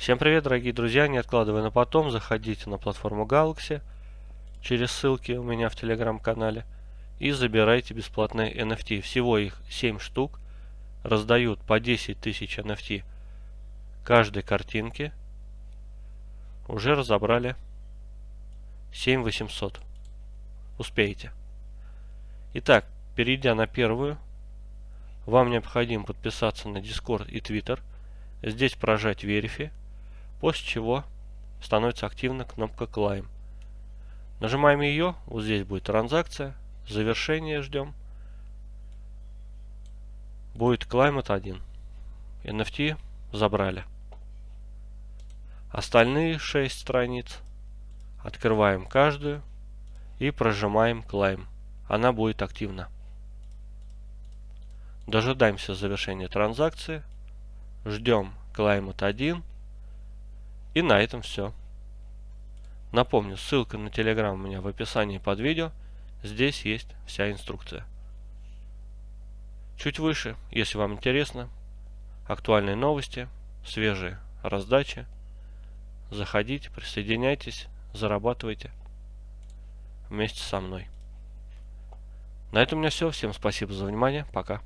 Всем привет, дорогие друзья! Не откладывая на потом, заходите на платформу Galaxy через ссылки у меня в телеграм-канале и забирайте бесплатные NFT. Всего их 7 штук. Раздают по 10 тысяч NFT каждой картинки. Уже разобрали 7800. Успеете. Итак, перейдя на первую, вам необходимо подписаться на Discord и Twitter. Здесь прожать Verify после чего становится активна кнопка Climb. Нажимаем ее, вот здесь будет транзакция, завершение ждем. Будет Climate 1. NFT забрали. Остальные 6 страниц открываем каждую и прожимаем Climb. Она будет активна. Дожидаемся завершения транзакции. Ждем Climate 1 и на этом все. Напомню, ссылка на Telegram у меня в описании под видео. Здесь есть вся инструкция. Чуть выше, если вам интересно, актуальные новости, свежие раздачи. Заходите, присоединяйтесь, зарабатывайте вместе со мной. На этом у меня все. Всем спасибо за внимание. Пока.